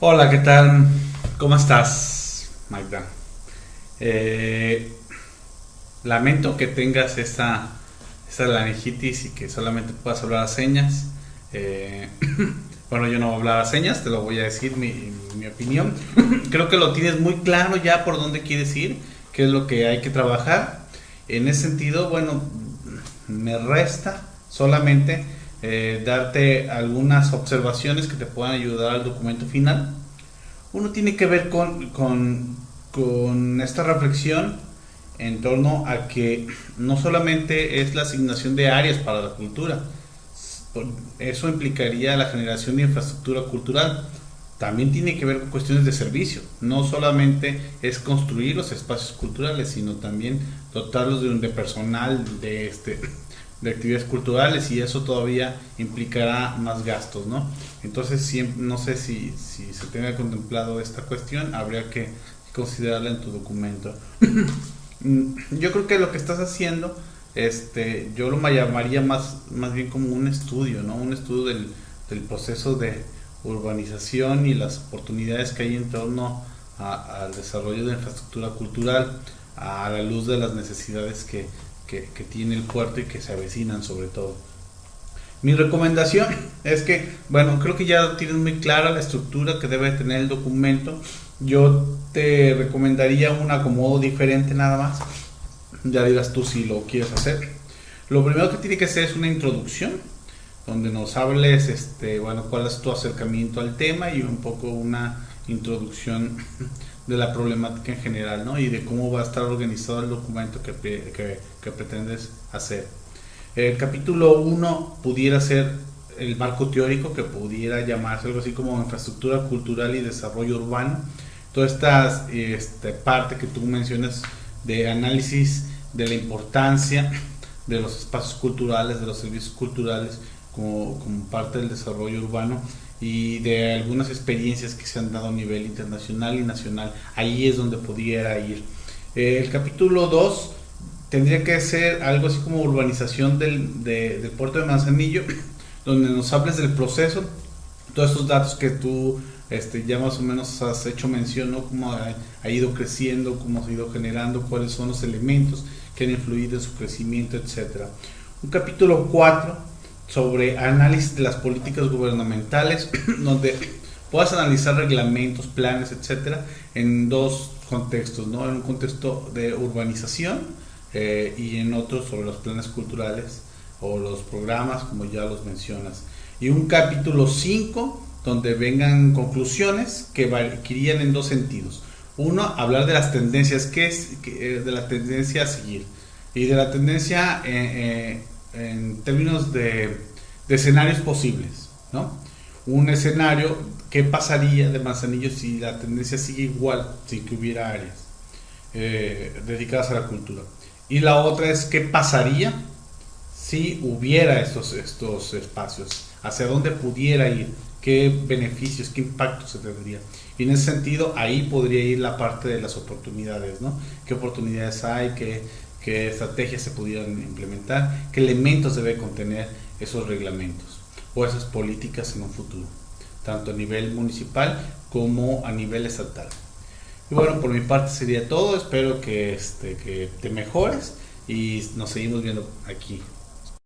Hola, ¿qué tal? ¿Cómo estás, Magda? Eh, lamento que tengas esa, esa laringitis y que solamente puedas hablar a señas. Eh, bueno, yo no hablaba señas, te lo voy a decir mi, mi opinión. Creo que lo tienes muy claro ya por dónde quieres ir, qué es lo que hay que trabajar. En ese sentido, bueno, me resta solamente eh, darte algunas observaciones que te puedan ayudar al documento final. Uno tiene que ver con, con, con esta reflexión en torno a que no solamente es la asignación de áreas para la cultura, eso implicaría la generación de infraestructura cultural. También tiene que ver con cuestiones de servicio. No solamente es construir los espacios culturales, sino también dotarlos de, de personal de, este, de actividades culturales y eso todavía implicará más gastos, ¿no? Entonces, siempre, no sé si, se tenga contemplado esta cuestión, habría que considerarla en tu documento. Yo creo que lo que estás haciendo, este, yo lo llamaría más, más bien como un estudio, ¿no? Un estudio del, proceso de urbanización y las oportunidades que hay en torno al desarrollo de infraestructura cultural a la luz de las necesidades que, que, tiene el puerto y que se avecinan sobre todo. Mi recomendación es que, bueno, creo que ya tienes muy clara la estructura que debe tener el documento. Yo te recomendaría un acomodo diferente nada más. Ya dirás tú si lo quieres hacer. Lo primero que tiene que ser es una introducción, donde nos hables, este, bueno, cuál es tu acercamiento al tema y un poco una introducción de la problemática en general, ¿no? Y de cómo va a estar organizado el documento que, que, pretendes hacer. El capítulo 1 pudiera ser el marco teórico, que pudiera llamarse algo así como infraestructura cultural y desarrollo urbano. Toda esta este, parte que tú mencionas de análisis de la importancia de los espacios culturales, de los servicios culturales como, como parte del desarrollo urbano y de algunas experiencias que se han dado a nivel internacional y nacional. Ahí es donde pudiera ir. Eh, el capítulo 2 tendría que ser algo así como urbanización del, de, del puerto de Manzanillo, donde nos hables del proceso, todos estos datos que tú este, ya más o menos has hecho mención, ¿no? cómo ha, ha, ido creciendo, cómo ha ido generando, cuáles son los elementos que han influido en su crecimiento, etc. Un capítulo 4 sobre análisis de las políticas gubernamentales, donde puedas analizar reglamentos, planes, etcétera, en dos contextos, ¿no? En un contexto de urbanización eh, y en otro sobre los planes culturales o los programas, como ya los mencionas. Y un capítulo 5 donde vengan conclusiones que, que irían en dos sentidos. Uno, hablar de las tendencias, ¿qué es eh, de la tendencia a seguir? Y de la tendencia eh, eh, en términos de, de, escenarios posibles, ¿no? Un escenario, ¿qué pasaría de Manzanillo si la tendencia sigue igual, sin que hubiera áreas eh, dedicadas a la cultura? Y la otra es, ¿qué pasaría si hubiera estos, estos espacios? ¿Hacia dónde pudiera ir? qué beneficios, qué impacto se tendría. Y en ese sentido, ahí podría ir la parte de las oportunidades, ¿no? ¿Qué oportunidades hay? ¿Qué, qué estrategias se pudieran implementar? ¿Qué elementos debe contener esos reglamentos o esas políticas en un futuro? Tanto a nivel municipal como a nivel estatal. Y bueno, por mi parte sería todo. Espero que, este, que te mejores y nos seguimos viendo aquí